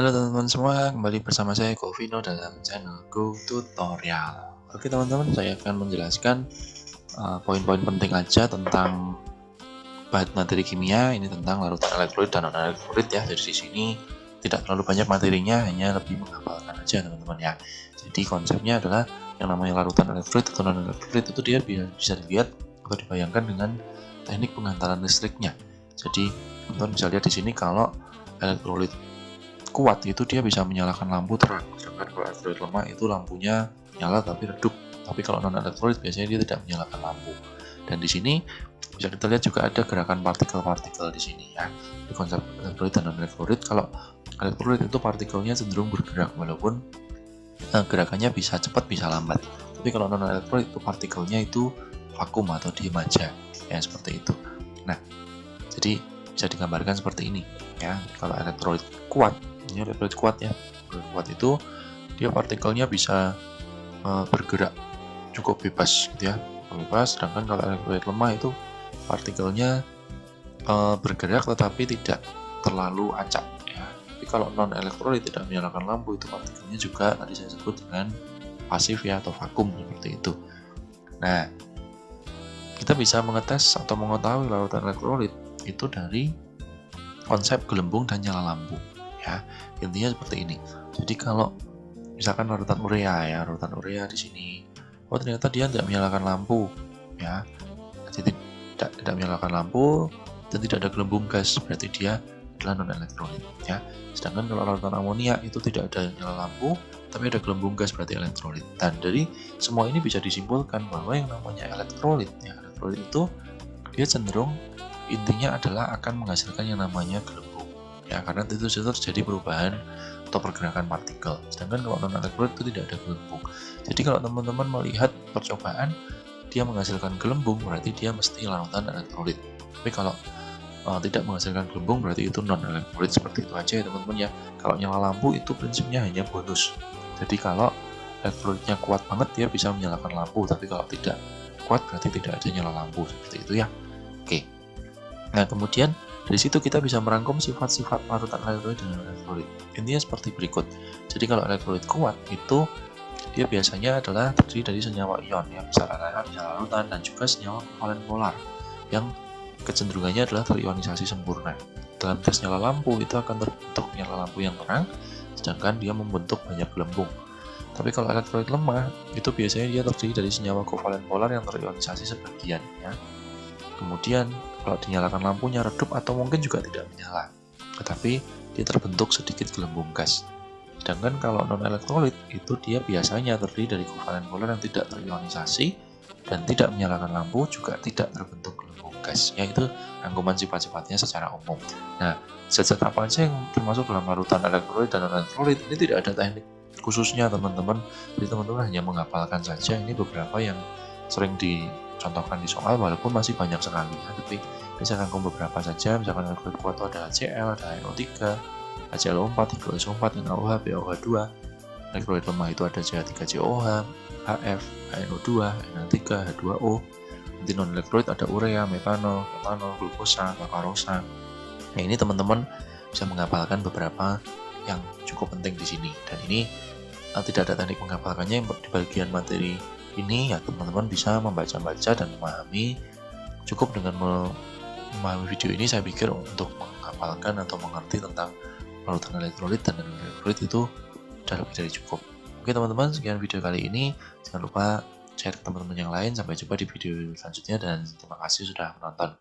Halo teman-teman semua, kembali bersama saya Govino dalam channel Go Tutorial. Oke teman-teman, saya akan menjelaskan uh, poin-poin uh, penting aja tentang bahan materi kimia. Ini tentang larutan elektrolit dan non-elektrolit ya. Dari sini tidak terlalu banyak materinya, hanya lebih menghafalkan aja teman-teman ya. Jadi konsepnya adalah yang namanya larutan elektrolit atau non-elektrolit itu dia bisa dilihat atau dibayangkan dengan teknik pengantaran listriknya. Jadi teman-teman bisa lihat di sini kalau elektrolit kuat itu dia bisa menyalakan lampu terang. Sedangkan kalau elektrolit lemah itu lampunya nyala tapi redup. Tapi kalau non elektrolit biasanya dia tidak menyalakan lampu. Dan di sini bisa kita lihat juga ada gerakan partikel-partikel di sini ya. Di konsep elektrolit dan non elektrolit kalau elektrolit itu partikelnya cenderung bergerak walaupun eh, gerakannya bisa cepat bisa lambat. Tapi kalau non elektrolit itu partikelnya itu vakum atau diem aja ya seperti itu. Nah jadi bisa digambarkan seperti ini ya. Kalau elektrolit kuat ini elektrolit kuat ya. Kuat itu dia partikelnya bisa uh, bergerak cukup bebas gitu ya. Bebas sedangkan kalau elektrolit lemah itu partikelnya uh, bergerak tetapi tidak terlalu acak ya. Tapi kalau non elektrolit tidak menyalakan lampu itu partikelnya juga tadi saya sebut dengan pasif ya atau vakum seperti itu. Nah kita bisa mengetes atau mengetahui larutan elektrolit itu dari konsep gelembung dan nyala lampu ya intinya seperti ini. Jadi kalau misalkan larutan urea ya larutan urea di sini oh ternyata dia tidak menyalakan lampu ya. Jadi tidak tidak menyalakan lampu dan tidak ada gelembung gas berarti dia adalah non elektrolit ya. Sedangkan kalau larutan amonia itu tidak ada nyala lampu tapi ada gelembung gas berarti elektrolit. Dan dari semua ini bisa disimpulkan bahwa yang namanya elektrolit ya elektrolit itu dia cenderung intinya adalah akan menghasilkan yang namanya gelembung ya karena itu terjadi perubahan atau pergerakan partikel. Sedangkan kalau non elektrolit itu tidak ada gelembung. Jadi kalau teman-teman melihat percobaan dia menghasilkan gelembung berarti dia mesti larutan elektrolit. Tapi kalau uh, tidak menghasilkan gelembung berarti itu non elektrolit seperti itu aja ya teman-teman ya. Kalau nyala lampu itu prinsipnya hanya bonus. Jadi kalau elektrolitnya kuat banget dia bisa menyalakan lampu. Tapi kalau tidak kuat berarti tidak ada nyala lampu. Seperti itu ya. Oke. Nah kemudian dari situ kita bisa merangkum sifat-sifat larutan elektrolit dan elektrolit. Intinya seperti berikut. Jadi kalau elektrolit kuat itu dia biasanya adalah terdiri dari senyawa ion yang bisa rata bisa larutan dan juga senyawa kovalen polar yang kecenderungannya adalah terionisasi sempurna. Dalam tes nyala lampu itu akan terbentuk nyala lampu yang terang, sedangkan dia membentuk banyak gelembung. Tapi kalau elektrolit lemah, itu biasanya dia terdiri dari senyawa kovalen polar yang terionisasi sebagian. Ya. Kemudian kalau dinyalakan lampunya redup atau mungkin juga tidak menyala, tetapi dia terbentuk sedikit gelembung gas. Sedangkan kalau non-elektrolit itu dia biasanya terdiri dari kovalen polar yang tidak terionisasi dan tidak menyalakan lampu juga tidak terbentuk gelembung gas, yaitu rangkuman sifat-sifatnya secara umum. Nah, zat-zat apa saja yang termasuk dalam larutan elektrolit dan non-elektrolit? Ini tidak ada teknik khususnya teman-teman, jadi teman-teman hanya menghafalkan saja. Ini beberapa yang sering dicontohkan di soal walaupun masih banyak sekali. Ya tapi bisa rangkum beberapa saja misalkan elektrolit kuat ada HCl, ada NO3, HClO4, HClO4, NaOH, BOH2 elektrolit lemah itu ada CH3COH, HF, NO2, Na3, H2O nanti non elektrolit ada urea, metanol, metanol, glukosa, makarosa. Nah ini teman-teman bisa menghafalkan beberapa yang cukup penting di sini. Dan ini uh, tidak ada teknik menghafalkannya di bagian materi ini ya teman-teman bisa membaca-baca dan memahami. Cukup dengan memahami video ini saya pikir untuk menghafalkan atau mengerti tentang larutan elektrolit dan elektrolit itu sudah lebih dari cukup. Oke teman-teman sekian video kali ini. Jangan lupa share ke teman-teman yang lain. Sampai jumpa di video selanjutnya dan terima kasih sudah menonton